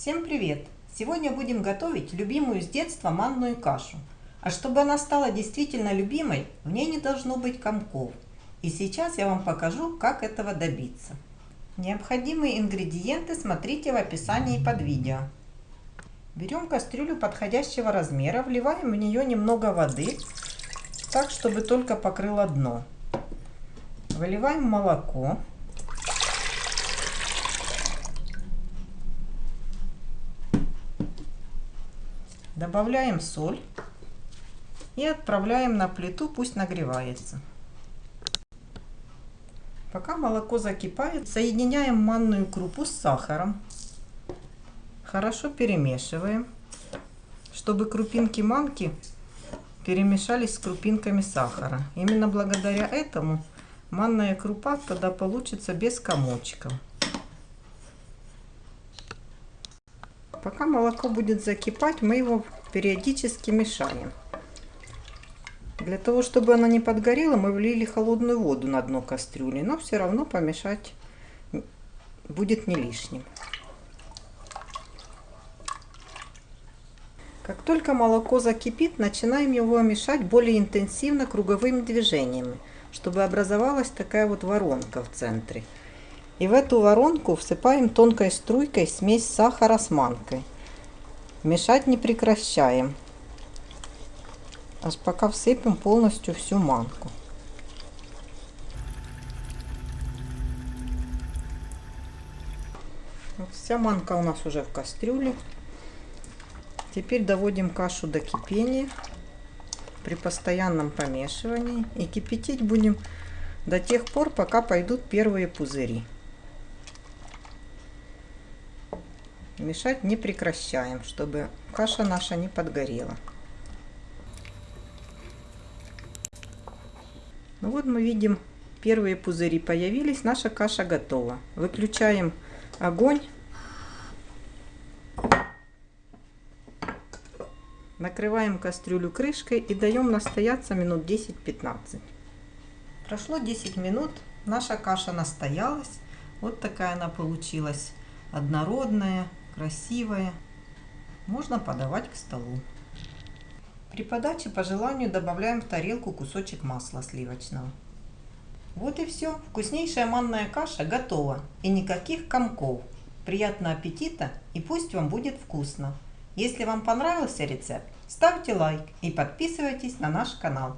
Всем привет! Сегодня будем готовить любимую с детства манную кашу. А чтобы она стала действительно любимой, в ней не должно быть комков. И сейчас я вам покажу, как этого добиться. Необходимые ингредиенты смотрите в описании под видео. Берем кастрюлю подходящего размера, вливаем в нее немного воды, так, чтобы только покрыло дно. Выливаем молоко. Добавляем соль и отправляем на плиту, пусть нагревается. Пока молоко закипает, соединяем манную крупу с сахаром. Хорошо перемешиваем, чтобы крупинки манки перемешались с крупинками сахара. Именно благодаря этому манная крупа тогда получится без комочков. Пока молоко будет закипать, мы его периодически мешаем. Для того, чтобы оно не подгорело, мы влили холодную воду на дно кастрюли, но все равно помешать будет не лишним. Как только молоко закипит, начинаем его мешать более интенсивно круговыми движениями, чтобы образовалась такая вот воронка в центре. И в эту воронку всыпаем тонкой струйкой смесь сахара с манкой. Мешать не прекращаем. Аж пока всыпем полностью всю манку. Вся манка у нас уже в кастрюле. Теперь доводим кашу до кипения при постоянном помешивании. И кипятить будем до тех пор, пока пойдут первые пузыри. Мешать не прекращаем, чтобы каша наша не подгорела. Ну вот мы видим, первые пузыри появились, наша каша готова. Выключаем огонь. Накрываем кастрюлю крышкой и даем настояться минут 10-15. Прошло 10 минут, наша каша настоялась. Вот такая она получилась, однородная, красивая. Можно подавать к столу. При подаче по желанию добавляем в тарелку кусочек масла сливочного. Вот и все. Вкуснейшая манная каша готова. И никаких комков. Приятного аппетита и пусть вам будет вкусно. Если вам понравился рецепт, ставьте лайк и подписывайтесь на наш канал.